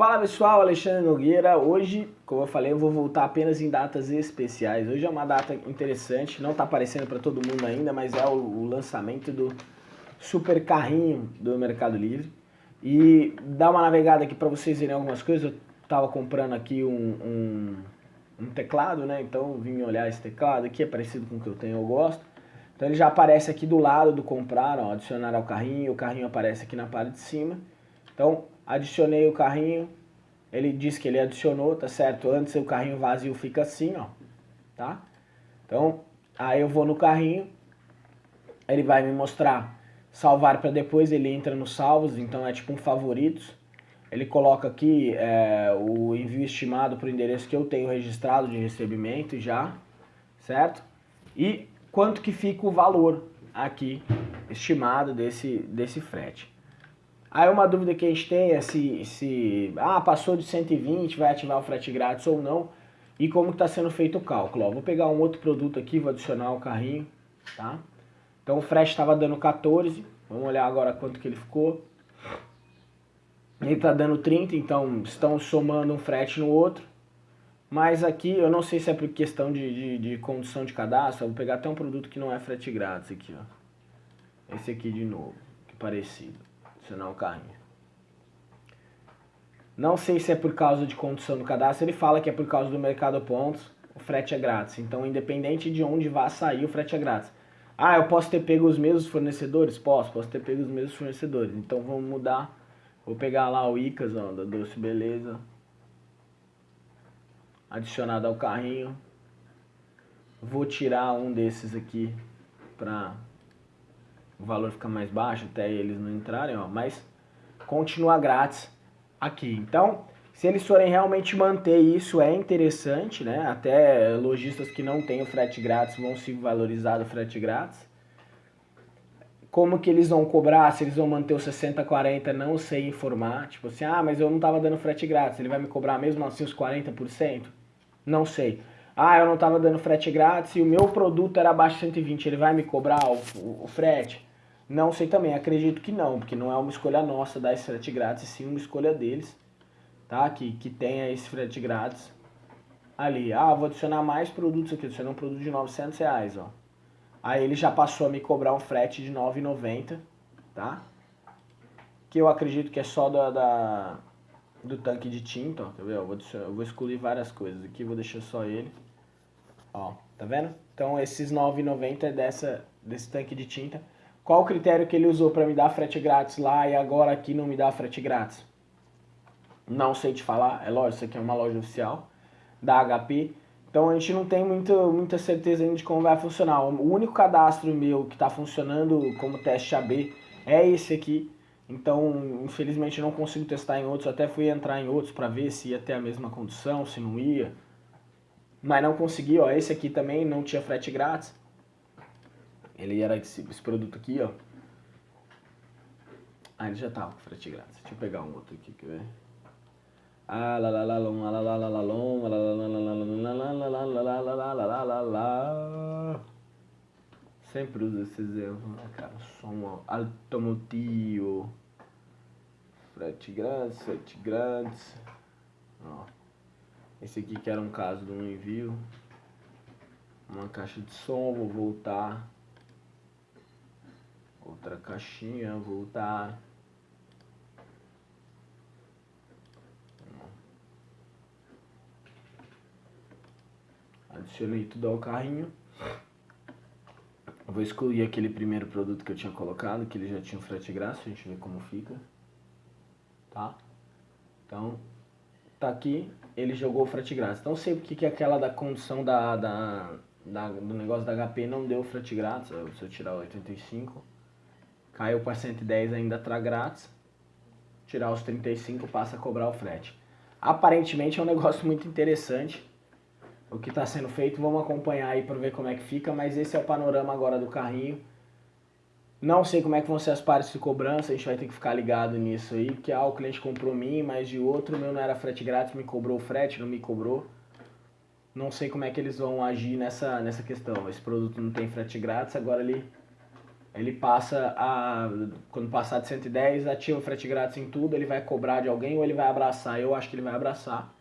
Fala pessoal, Alexandre Nogueira. Hoje, como eu falei, eu vou voltar apenas em datas especiais. Hoje é uma data interessante, não está aparecendo para todo mundo ainda, mas é o, o, lançamento do super carrinho do Mercado Livre. E dá uma navegada aqui para vocês verem algumas coisas. Eu estava comprando aqui um, um, um, teclado, né? Então vim olhar esse teclado aqui, é parecido com o que eu tenho, eu gosto. Então ele já aparece aqui do lado do comprar, ó, adicionar ao carrinho, o carrinho aparece aqui na parte de cima. Então adicionei o carrinho, ele diz que ele adicionou, tá certo? Antes o carrinho vazio fica assim, ó, tá? Então, aí eu vou no carrinho, ele vai me mostrar salvar para depois, ele entra nos salvos, então é tipo um favoritos. Ele coloca aqui é, o envio estimado para o endereço que eu tenho registrado de recebimento já, certo? E quanto que fica o valor aqui estimado desse, desse frete. Aí uma dúvida que a gente tem é se, se ah, passou de 120, vai ativar o frete grátis ou não. E como está sendo feito o cálculo. Ó, vou pegar um outro produto aqui, vou adicionar o carrinho, tá? Então o frete estava dando 14, vamos olhar agora quanto que ele ficou. Ele está dando 30, então estão somando um frete no outro. Mas aqui, eu não sei se é por questão de, de, de condição de cadastro, vou pegar até um produto que não é frete grátis aqui, ó. Esse aqui de novo, que parecido adicionar o carrinho. Não sei se é por causa de condição do cadastro, ele fala que é por causa do mercado pontos, o frete é grátis. Então, independente de onde vá sair, o frete é grátis. Ah, eu posso ter pego os mesmos fornecedores? Posso, posso ter pego os mesmos fornecedores. Então, vamos mudar. Vou pegar lá o Icas, ó, da Doce Beleza. Adicionado ao carrinho. Vou tirar um desses aqui para o valor fica mais baixo até eles não entrarem, ó, mas continua grátis aqui. Então, se eles forem realmente manter isso, é interessante, né? Até lojistas que não têm o frete grátis vão se valorizar do frete grátis. Como que eles vão cobrar, se eles vão manter o 60-40, não sei informar. Tipo assim, ah, mas eu não estava dando frete grátis, ele vai me cobrar mesmo assim os 40%? Não sei. Ah, eu não estava dando frete grátis e o meu produto era abaixo de 120, ele vai me cobrar o, o, o frete? Não sei também, acredito que não, porque não é uma escolha nossa dar esse frete grátis, sim uma escolha deles, tá? Que, que tenha esse frete grátis ali. Ah, vou adicionar mais produtos aqui, adicionar um produto de 900 reais, ó. Aí ele já passou a me cobrar um frete de 9,90, tá? Que eu acredito que é só da, da do tanque de tinta, ó, quer ver? Eu vou, eu vou excluir várias coisas aqui, vou deixar só ele. Ó, tá vendo? Então esses 9,90 é dessa, desse tanque de tinta. Qual o critério que ele usou para me dar frete grátis lá e agora aqui não me dá frete grátis? Não sei te falar, é lógico, isso aqui é uma loja oficial da HP. Então a gente não tem muito, muita certeza ainda de como vai funcionar. O único cadastro meu que está funcionando como teste AB é esse aqui. Então, infelizmente, não consigo testar em outros. Até fui entrar em outros para ver se ia ter a mesma condição, se não ia. Mas não consegui, ó. Esse aqui também não tinha frete grátis. Ele era esse, esse produto aqui, ó. Ah, ele já tava com frete grátis. Deixa eu pegar um outro aqui, quer ver? Ah, lá lá lá lom, lá lá lá lá lá lom, lá lá lá lá lá lá lá lá lá lá lá lá lá lá lá Sempre uso esses erros, né, cara? Som automotivo. Frete grátis, frete grátis. Ó. Esse aqui que era um caso de um envio. Uma caixa de som, vou voltar outra caixinha, voltar. Adicionei tudo ao carrinho. vou excluir aquele primeiro produto que eu tinha colocado, que ele já tinha frete grátis, a gente vê como fica. Tá? Então, tá aqui, ele jogou o frete grátis. Então, sei porque que aquela da condição da, da, da, do negócio da HP não deu frete grátis. Se eu tirar o 85, Caiu para 110 ainda tá grátis. Tirar os 35 passa a cobrar o frete. Aparentemente é um negócio muito interessante o que está sendo feito. Vamos acompanhar aí para ver como é que fica, mas esse é o panorama agora do carrinho. Não sei como é que vão ser as partes de cobrança, a gente vai ter que ficar ligado nisso aí, porque ah, o cliente comprou mim, mas de outro, meu não era frete grátis, me cobrou o frete, não me cobrou. Não sei como é que eles vão agir nessa, nessa questão. Esse produto não tem frete grátis, agora ele ele passa a. Quando passar de 110, ativa frete grátis em tudo, ele vai cobrar de alguém ou ele vai abraçar. Eu acho que ele vai abraçar,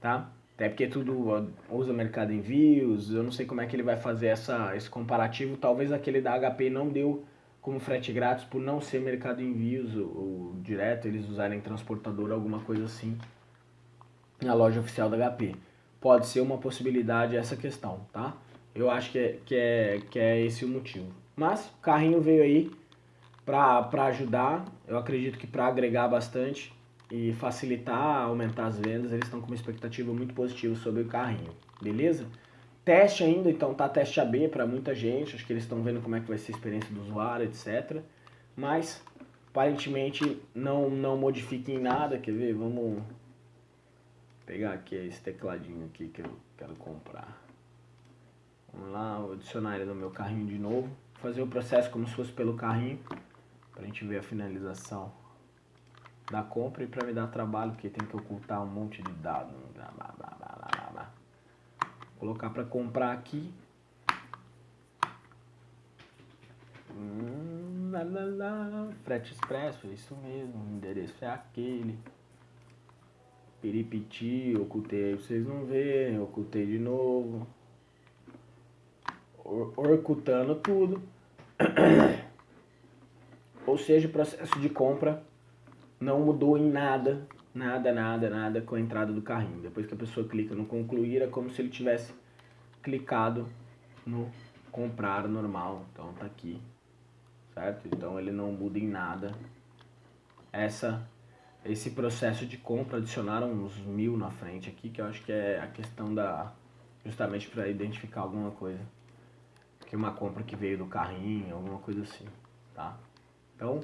tá? Até porque tudo usa Mercado Envios, eu não sei como é que ele vai fazer essa, esse comparativo. Talvez aquele da HP não deu como frete grátis por não ser Mercado Envios ou, ou direto, eles usarem transportador, alguma coisa assim, na loja oficial da HP. Pode ser uma possibilidade essa questão, tá? Eu acho que é, que é, que é esse o motivo. Mas o carrinho veio aí para ajudar, eu acredito que para agregar bastante e facilitar, aumentar as vendas, eles estão com uma expectativa muito positiva sobre o carrinho, beleza? Teste ainda, então tá teste AB para muita gente, acho que eles estão vendo como é que vai ser a experiência do usuário, etc. Mas aparentemente não, não modifiquem nada, quer ver? Vamos pegar aqui esse tecladinho aqui que eu quero comprar. Vamos lá, vou adicionar ele no meu carrinho de novo fazer o processo como se fosse pelo carrinho, para a gente ver a finalização da compra e para me dar trabalho, porque tem que ocultar um monte de dados. Blá, blá, blá, blá, blá. Colocar para comprar aqui. Hum, lá, lá, lá. Frete Expresso, é isso mesmo, o endereço é aquele. Piripiti, ocultei vocês não verem, ocultei de novo orcutando tudo. Ou seja, o processo de compra não mudou em nada, nada, nada, nada com a entrada do carrinho. Depois que a pessoa clica no concluir, é como se ele tivesse clicado no comprar normal. Então tá aqui, certo? Então ele não muda em nada. Essa, esse processo de compra adicionaram uns mil na frente aqui, que eu acho que é a questão da justamente para identificar alguma coisa que uma compra que veio do carrinho, alguma coisa assim, tá? Então,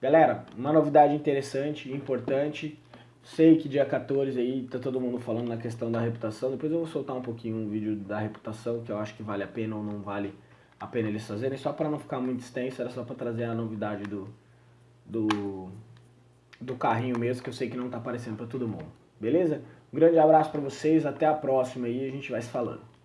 galera, uma novidade interessante, importante. Sei que dia 14 aí tá todo mundo falando na questão da reputação. Depois eu vou soltar um pouquinho um vídeo da reputação, que eu acho que vale a pena ou não vale a pena eles fazerem. Só para não ficar muito extenso, era só para trazer a novidade do, do, do carrinho mesmo, que eu sei que não tá aparecendo para todo mundo. Beleza? Um grande abraço para vocês, até a próxima aí, a gente vai se falando.